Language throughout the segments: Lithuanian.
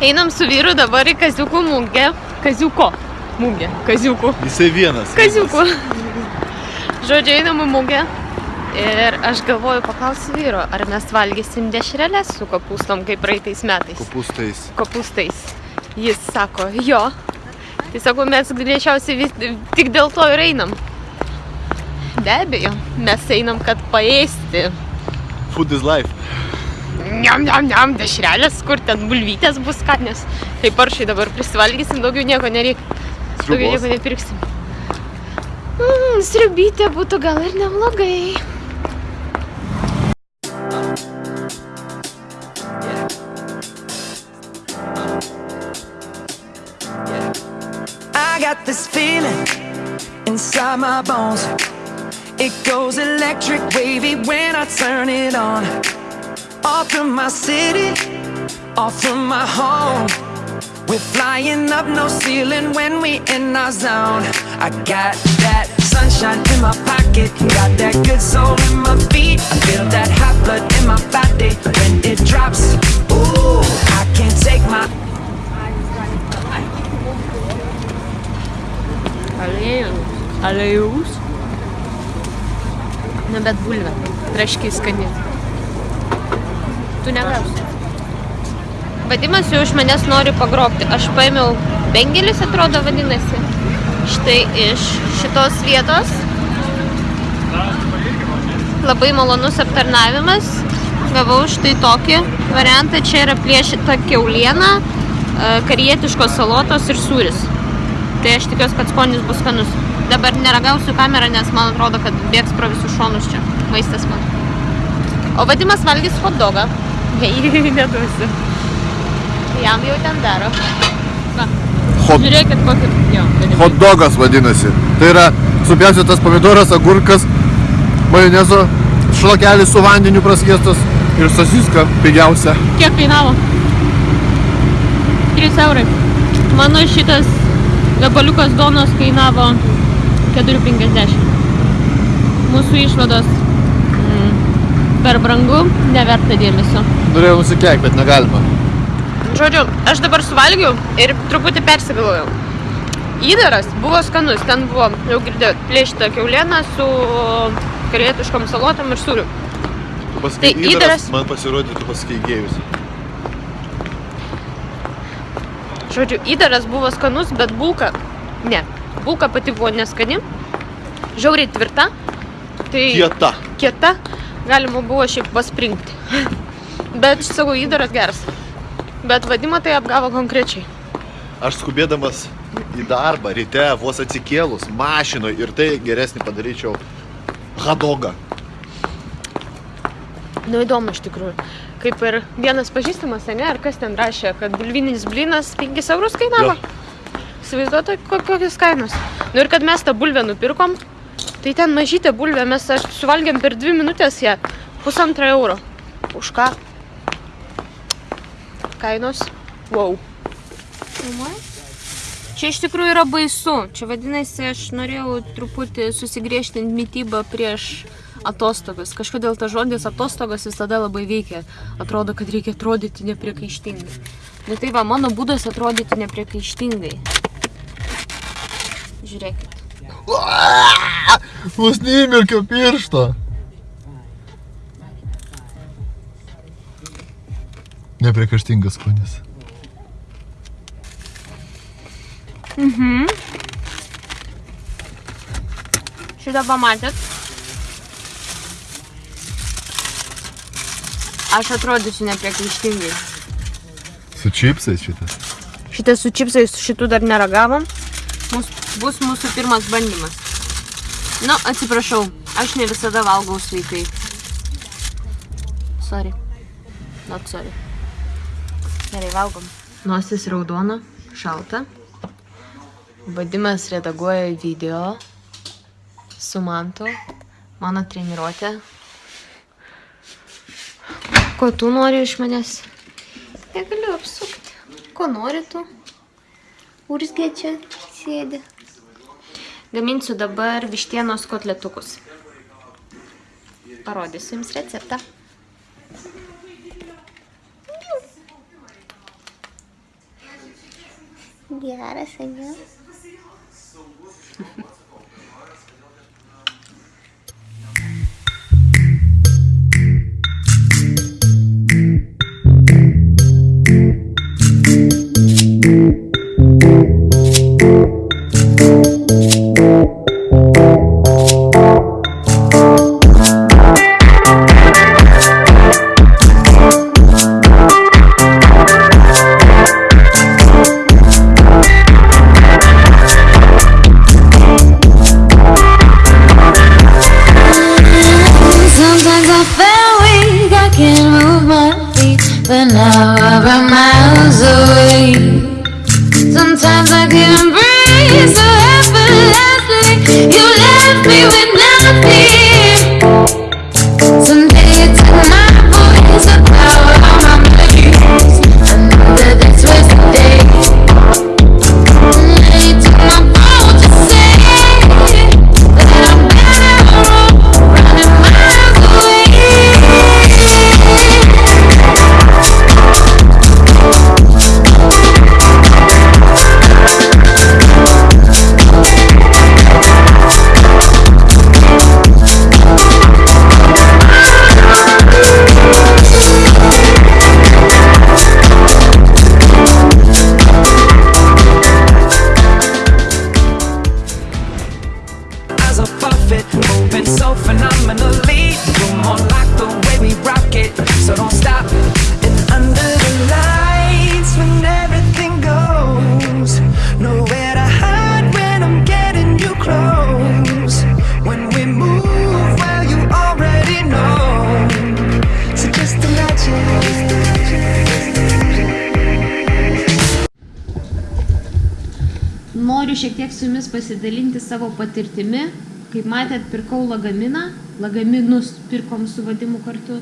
Einam su vyru dabar į kaziukų mugę. Kaziuko. Mugė. Kaziukų. Jisai vienas. Kaziukų. Žodžiu, einam į mugę. Ir aš galvoju, paklausiu vyro, ar mes valgysim dešrelės su kopūstom kaip praeitais metais. Kopūstais. Kopūstais. Jis sako, jo. Tai sako, mes greičiausiai vis, tik dėl to ir einam. Be abejo, mes einam, kad paėsti. Food is life. Niam, niam, niam, dešrelės, kur ten bulvytės bus skanios. Tai paršai dabar prisivalgysim, daugiau nieko nereikia. Daugiau nieko nepirksim. Mm, sriubytė būtų gal ir neblogai. I got this feeling inside my bones. It goes electric wavy when I turn it on. Off from my city, off from my home. We're flying up no ceiling when we in our zone. I got that sunshine in my pocket, got that good soul in my feet. I feel that hot blood in my body when it drops. Ooh, I can't take my Aliejus. Aliejus. Na bet bulvė. Tu negausi. Vadimas jau iš manęs nori pagrobti. Aš paėmiau bengelis, atrodo, vadinasi. Štai iš šitos vietos. Labai malonus aptarnavimas. Gavau štai tokį variantą. Čia yra plėšita keuliena, e, karietiškos salotos ir sūris. Tai aš tikiuosi, kad skonis bus skanus. Dabar neragausiu kamerą, nes man atrodo, kad bėgs pro visus šonus čia. Maistas man. O vadimas valgys hot dogą. Neduosiu. Jam jau ten daro. Va. Hot, Žiūrėkit, kokį... Jo, hot dogas vadinasi. Tai yra supjaustytas pomidoras, agurkas, majonezo, šlakelis su vandeniu praskiestas ir sosiska pigiausia. Kiek kainavo? 3 eurai. Mano šitas gabaliukas donos kainavo 4,50. Mūsų išvados per brangu, neverta dėmesio. Norėjau nusikeik, bet negalima. Žodžiu, aš dabar suvalgiau ir truputį persigalvojau. Įdaras buvo skanus, ten buvo, jau girdėjot, plėšta keulieną su karietiškom salotom ir sūriu. Tu pasakai, Tai įdaras, įdaras- man pasirodė, tu pasakai gėjus. Žodžiu, įdaras buvo skanus, bet bulka, ne, bulka pati buvo neskani, žiauriai tvirta, tai Kieta. kieta, galima buvo šiaip paspringti. Bet, sakau, įdaras geras. Bet vadimą tai apgavo konkrečiai. Aš skubėdamas į darbą ryte, vos atsikėlus, mašinoje ir tai geresnį padaryčiau hadogą. Nu įdomu iš tikrųjų. Kaip ir vienas pažįstamas, ne, ar kas ten rašė, kad bulvinis blinas 5 eurus kainavo. Įsivaizduoju, kokios kainos. Nu ir kad mes tą bulvę nupirkom, tai ten mažytė bulvė, mes aš suvalgėm per 2 minutės ją, pusantrą euro. Už ką? Kainos? Wow. Čia iš tikrųjų yra baisu. Čia vadinasi, aš norėjau truputį susigriežtinti mytybą prieš atostogas. Kažkodėl tas žodis atostogas visada labai veikia. Atrodo, kad reikia atrodyti nepriekaištingai. Nu tai va, mano būdas atrodyti nepriekaištingai. Žiūrėkit. Vos neįmirkiau piršto. Nepriekaštingas skonis. Šitą pamatėt? Aš atrodysiu nepriekaištingai. Su čipsais šitas. Šitas su čipsais šitų dar neragavom. Mus, bus mūsų pirmas bandymas. Nu, atsiprašau, aš ne visada valgau sveikai. Sorry. Not sorry. Gerai, valgom. Nosis raudona, šalta. Vadimas redaguoja video su mantu. Mano treniruotė. Ko tu nori iš manęs? Negaliu apsukti. Ko nori tu? Urzgė čia sėdi. Gaminsiu dabar vištienos kotletukus. Parodysiu jums receptą. Geras, ane? My feet, but now I'm miles away. Sometimes I can't breathe so effortlessly. You left me with Noriu šiek tiek su jumis pasidalinti savo patirtimi. Kaip matėt, pirkau lagaminą, lagaminus pirkom su vadimu kartu.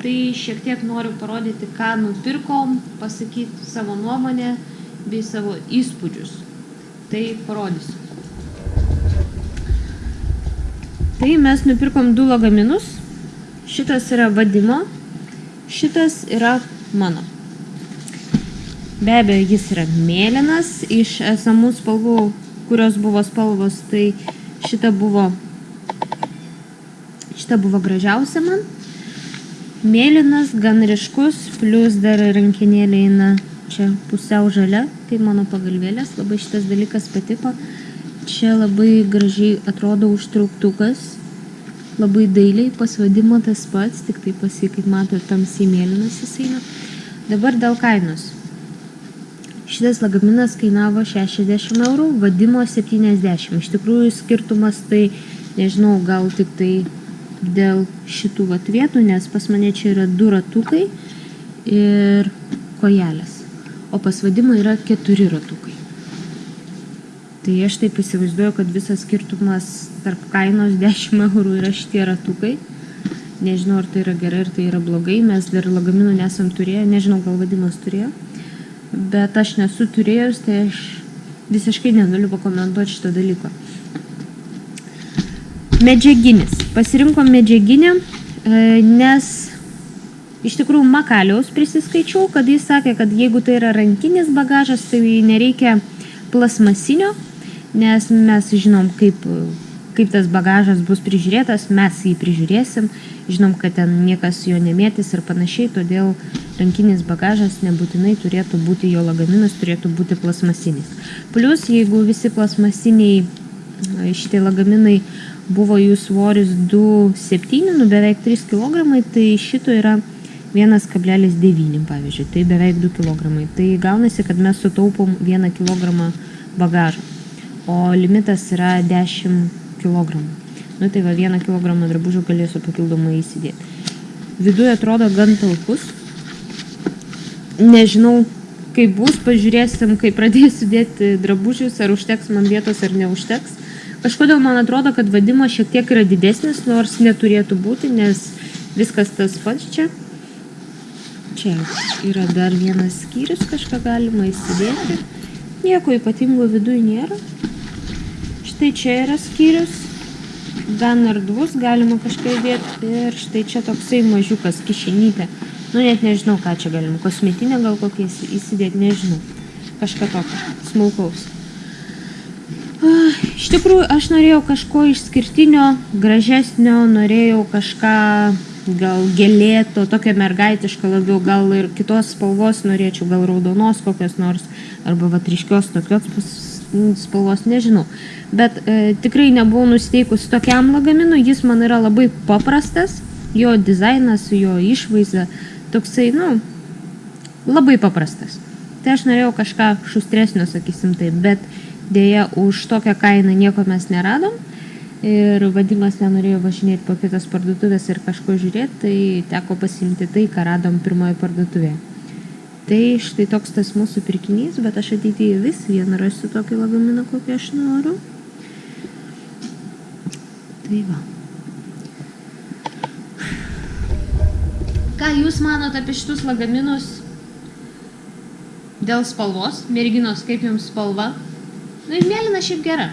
Tai šiek tiek noriu parodyti, ką nupirkom, pasakyti savo nuomonę bei savo įspūdžius. Tai parodysiu. Tai mes nupirkom du lagaminus. Šitas yra vadimo, šitas yra mano. Be abejo, jis yra mėlynas iš esamų spalvų, kurios buvo spalvos, tai šita buvo, šita buvo gražiausia man. Mėlynas, gan ryškus, plus dar rankinėlė eina čia pusiau žalia, tai mano pagalvėlės, labai šitas dalykas patiko. Čia labai gražiai atrodo užtrauktukas, labai dailiai, pasvadimo tas pats, tik tai pasi, kaip matote, tamsiai mėlynas jis eina. Dabar dėl kainos. Šitas lagaminas kainavo 60 eurų, vadimo 70. Iš tikrųjų skirtumas tai, nežinau, gal tik tai dėl šitų vat vietų, nes pas mane čia yra du ratukai ir kojelės. O pas vadimą yra keturi ratukai. Tai aš taip įsivaizduoju, kad visas skirtumas tarp kainos 10 eurų yra šitie ratukai. Nežinau, ar tai yra gerai, ar tai yra blogai. Mes dar lagaminų nesam turėję, nežinau, gal vadimas turėjo bet aš nesu turėjus, tai aš visiškai negaliu pakomentuoti šito dalyko. Medžiaginis. Pasirinkom medžiaginę, e, nes iš tikrųjų Makaliaus prisiskaičiau, kad jis sakė, kad jeigu tai yra rankinis bagažas, tai nereikia plasmasinio, nes mes žinom, kaip, kaip tas bagažas bus prižiūrėtas, mes jį prižiūrėsim, žinom, kad ten niekas jo nemėtys ir panašiai, todėl rankinis bagažas nebūtinai turėtų būti, jo lagaminas turėtų būti plasmasinis. Plus, jeigu visi plasmasiniai šitie lagaminai buvo jų svoris 2,7, nu beveik 3 kg, tai šito yra 1,9 pavyzdžiui, tai beveik 2 kg. Tai gaunasi, kad mes sutaupom 1 kg bagažo, o limitas yra 10 kg. Nu tai va 1 kg drabužių galėsiu papildomai įsidėti. Viduje atrodo gan talpus. Nežinau, kaip bus, pažiūrėsim, kai pradėsiu dėti drabužius, ar užteks man vietos, ar neužteks. Kažkodėl man atrodo, kad vadimas šiek tiek yra didesnis, nors neturėtų būti, nes viskas tas pats čia. Čia yra dar vienas skyrius, kažką galima įsidėti. Nieko ypatingo viduje nėra. Štai čia yra skyrius, gan erdvus, galima kažką įdėti. Ir štai čia toksai mažiukas kišenytė. Nu net nežinau, ką čia galima. Kosmetinę gal kokią įsi- įsidėti, nežinau. kažką tokio smulkaus. Ah, Iš tikrųjų, aš norėjau kažko išskirtinio, gražesnio, norėjau kažką gal gėlėto, tokio mergaitiško labiau, gal ir kitos spalvos norėčiau, gal raudonos kokios nors, arba vatriškios tokios pas- spalvos, nežinau. Bet e, tikrai nebuvau nusiteikusi tokiam lagaminui, jis man yra labai paprastas, jo dizainas, jo išvaizda, toksai, nu, labai paprastas. Tai aš norėjau kažką šustresnio, sakysim taip, bet dėja už tokią kainą nieko mes neradom. Ir vadimas nenorėjo važinėti po kitas parduotuvės ir kažko žiūrėti, tai teko pasimti tai, ką radom pirmoje parduotuvėje. Tai štai toks tas mūsų pirkinys, bet aš ateityje vis vieną rasiu tokį lagaminą, kokį aš noriu. Tai va. Ką jūs manote apie šitus lagaminus dėl spalvos? Merginos, kaip jums spalva? Na ir mėlyna šiaip gera.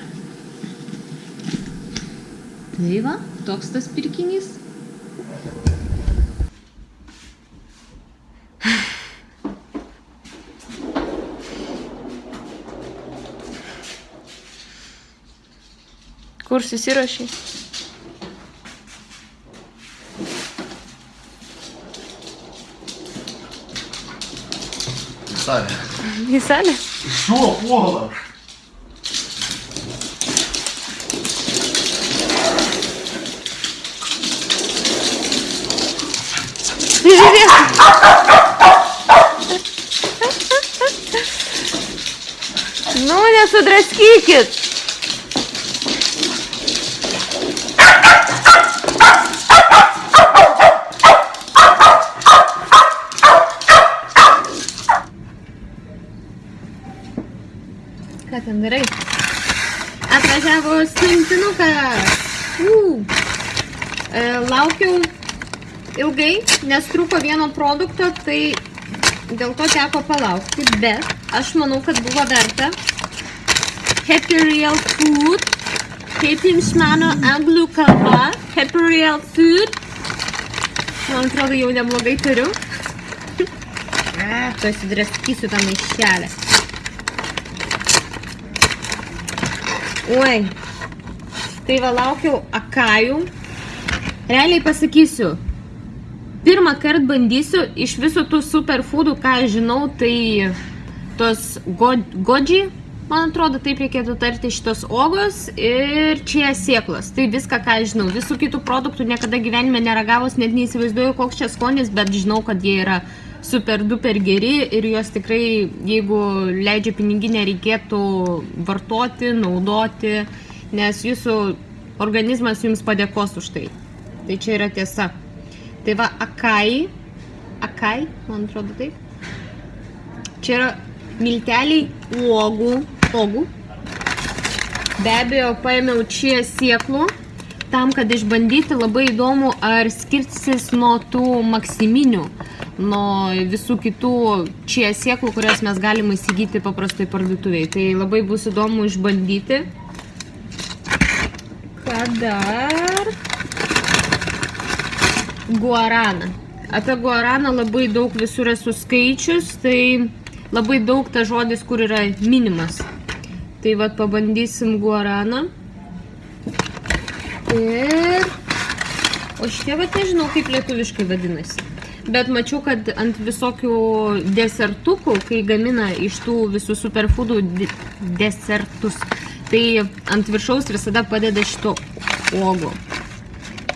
Tai va, toks tas pirkinys. Kur сами. Не сами? Что, пола? Ты же Ну, у меня судрать кикет. Darai? Atvažiavo siuntinukas. Uh. E, laukiau ilgai, nes trūko vieno produkto, tai dėl to teko palaukti, bet aš manau, kad buvo verta. Happy Real Food, kaip jums mano anglų kalba, Happy Real Food. Man atrodo, jau neblogai turiu. A, tu įsidraskysiu tą maišelę. Oi. Tai va laukiau akajų. Realiai pasakysiu, pirmą kartą bandysiu iš visų tų superfoodų, ką žinau, tai tos go, godži, man atrodo, taip reikėtų tarti šitos ogos ir čia sėklos. Tai viską, ką žinau. Visų kitų produktų niekada gyvenime neragavus, net neįsivaizduoju, koks čia skonis, bet žinau, kad jie yra super duper geri ir juos tikrai, jeigu leidžia piniginę, reikėtų vartoti, naudoti, nes jūsų organizmas jums padėkos už tai. Tai čia yra tiesa. Tai va, akai, akai, man atrodo taip. Čia yra milteliai uogų, uogų. Be abejo, paėmiau čia sieklų, tam, kad išbandyti labai įdomu, ar skirsis nuo tų maksiminių, nuo visų kitų čia sieklų, kurias mes galime įsigyti paprastai parduotuviai. Tai labai bus įdomu išbandyti. Ką dar? Guaraną. Apie guaraną labai daug visur esu skaičius, tai labai daug ta žodis, kur yra minimas. Tai vad pabandysim guaraną. Ir... O šitie vat nežinau, kaip lietuviškai vadinasi. Bet mačiau, kad ant visokių desertukų, kai gamina iš tų visų superfoodų de desertus, tai ant viršaus visada padeda šito uogo.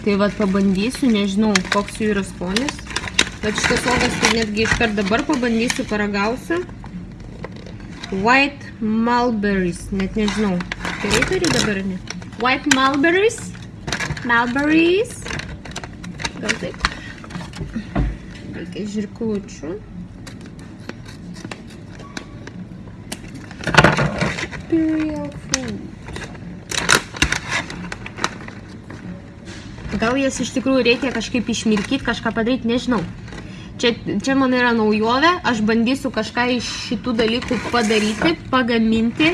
Tai vat pabandysiu, nežinau, koks jų yra skonis. Bet šitas uogas tai netgi iškart dabar pabandysiu, paragausiu. White mulberries, net nežinau. Gerai turi dabar, ar ne? White mulberries. Mulberries. Gal taip. Reikia žirklučių. Imperial food. Gal jas iš tikrųjų reikia kažkaip išmirkyti, kažką padaryti, nežinau. Čia, čia man yra naujovė, aš bandysiu kažką iš šitų dalykų padaryti, pagaminti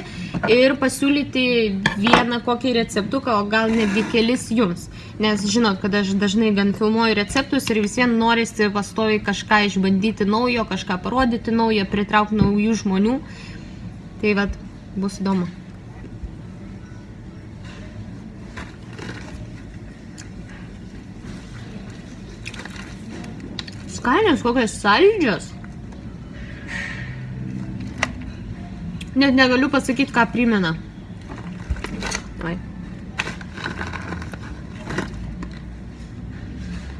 ir pasiūlyti vieną kokį receptuką, o gal netgi kelis jums. Nes žinot, kad aš dažnai gan filmuoju receptus ir vis vien norisi pastoviai kažką išbandyti naujo, kažką parodyti naujo, pritraukti naujų žmonių. Tai vad, bus įdomu. Skanios, kokios saldžios. Net negaliu pasakyti, ką primena. Ai.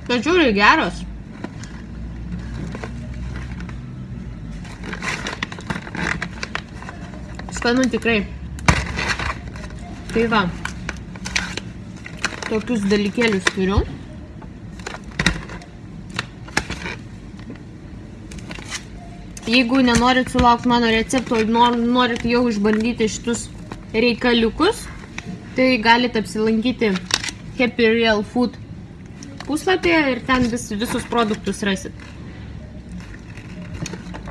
Tačiau ir geros. Skanu tikrai. Tai va. Tokius dalykėlius turiu. Jeigu nenorit sulaukti mano recepto, nor, norit jau išbandyti šitus reikaliukus, tai galite apsilankyti Happy Real Food puslapyje ir ten vis, visus produktus rasit.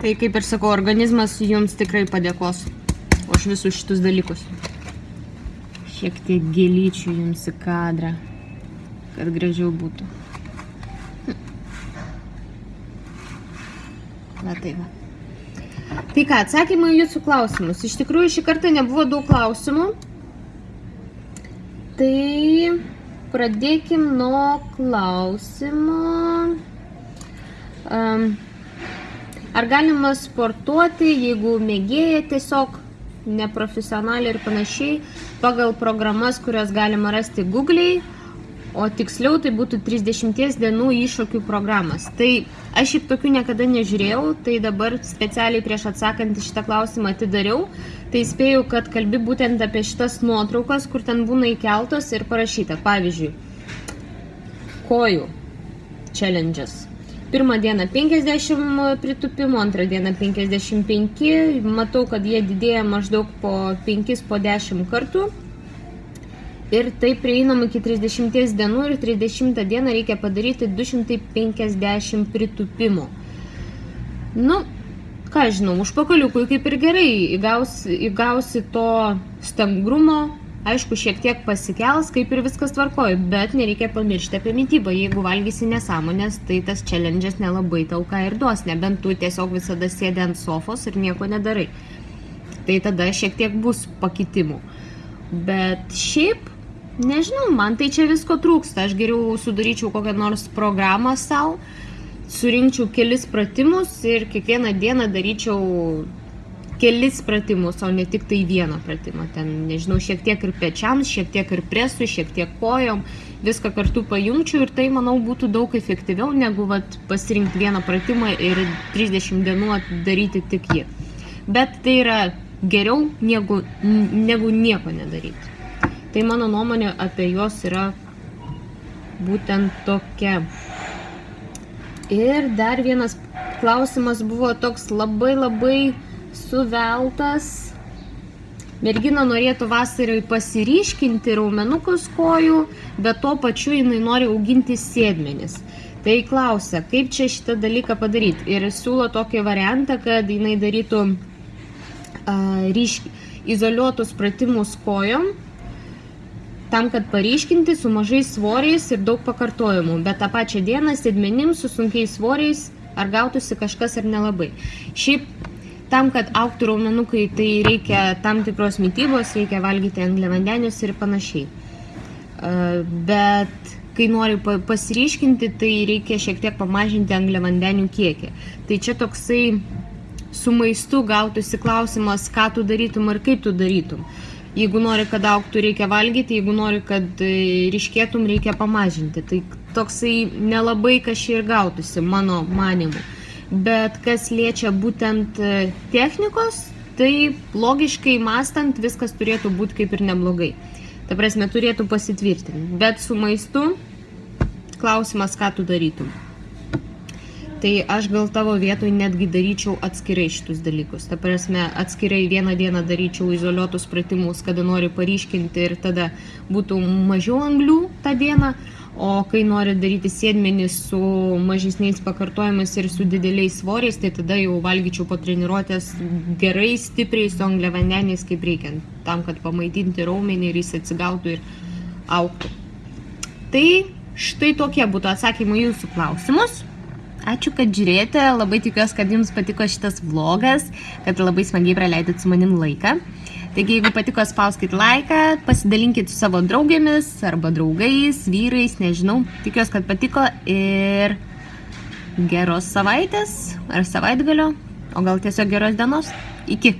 Tai kaip ir sakau, organizmas jums tikrai padėkos už visus šitus dalykus. Šiek tiek gėlyčių jums į kadrą, kad gražiau būtų. Va tai va. Tai ką, atsakymai jūsų klausimus. Iš tikrųjų, šį kartą nebuvo daug klausimų. Tai pradėkim nuo klausimo. Um, ar galima sportuoti, jeigu mėgėja tiesiog neprofesionaliai ir panašiai, pagal programas, kurias galima rasti Google'ai, o tiksliau tai būtų 30 dienų iššūkių programas. Tai aš šiaip tokių niekada nežiūrėjau, tai dabar specialiai prieš atsakant į šitą klausimą atidariau, tai spėjau, kad kalbi būtent apie šitas nuotraukas, kur ten būna įkeltos ir parašyta, pavyzdžiui, kojų challenges. Pirmą dieną 50 pritupimų, antrą dieną 55, matau, kad jie didėja maždaug po 5 po 10 kartų ir tai prieinama iki 30 dienų ir 30 dieną reikia padaryti 250 pritupimų. Nu, ką žinau, užpakaliukui kaip ir gerai, įgausi, įgausi to stangrumo, aišku, šiek tiek pasikels, kaip ir viskas tvarkoja, bet nereikia pamiršti apie mytybą. Jeigu valgysi nesąmonės, tai tas challenge'as nelabai tau ką ir duos, nebent tu tiesiog visada sėdi ant sofos ir nieko nedarai. Tai tada šiek tiek bus pakitimų. Bet šiaip Nežinau, man tai čia visko trūksta. Aš geriau sudaryčiau kokią nors programą savo, surinkčiau kelis pratimus ir kiekvieną dieną daryčiau kelis pratimus, o ne tik tai vieną pratimą. Ten, nežinau, šiek tiek ir pečiams, šiek tiek ir presui, šiek tiek kojom, viską kartu pajungčiau ir tai, manau, būtų daug efektyviau, negu vat, pasirinkti vieną pratimą ir 30 dienų daryti tik jį. Bet tai yra geriau negu, negu nieko nedaryti. Tai mano nuomonė apie juos yra būtent tokia. Ir dar vienas klausimas buvo toks labai labai suveltas. Mergina norėtų vasarai pasiryškinti raumenukus kojų, bet tuo pačiu jinai nori auginti sėdmenis. Tai klausia, kaip čia šitą dalyką padaryti. Ir siūlo tokį variantą, kad jinai darytų uh, ryšk, izoliuotus pratimus kojom, tam, kad paryškinti su mažais svoriais ir daug pakartojimų, bet tą pačią dieną sėdmenim su sunkiais svoriais ar gautųsi kažkas ar nelabai. Šiaip tam, kad auktų raumenukai, tai reikia tam tikros mytybos, reikia valgyti angliavandenius ir panašiai. Bet kai nori pasiryškinti, tai reikia šiek tiek pamažinti angliavandenių kiekį. Tai čia toksai su maistu gautųsi klausimas, ką tu darytum ir kaip tu darytum. Jeigu nori, kad auktų, reikia valgyti, jeigu nori, kad e, ryškėtum, reikia pamažinti. Tai toksai nelabai kažkai ir gautųsi, mano manimu. Bet kas liečia būtent e, technikos, tai logiškai mastant viskas turėtų būti kaip ir neblogai. Ta prasme, turėtų pasitvirtinti. Bet su maistu klausimas, ką tu darytum tai aš gal tavo vietoj netgi daryčiau atskirai šitus dalykus. Ta prasme, atskirai vieną dieną daryčiau izoliuotus pratimus, kada nori paryškinti ir tada būtų mažiau anglių tą dieną, O kai nori daryti sėdmenį su mažesniais pakartojimais ir su dideliais svoriais, tai tada jau valgyčiau po treniruotės gerai, stipriai su angliavandeniais kaip reikiant, tam, kad pamaitinti raumenį ir jis atsigautų ir auktų. Tai štai tokie būtų atsakymai jūsų klausimus. Ačiū, kad žiūrėjote, labai tikiuosi, kad jums patiko šitas vlogas, kad labai smagiai praleidot su manim laiką. Taigi, jeigu patiko, spauskit laiką, pasidalinkit su savo draugėmis arba draugais, vyrais, nežinau. Tikiuosi, kad patiko ir geros savaitės ar savaitgalio, o gal tiesiog geros dienos. Iki.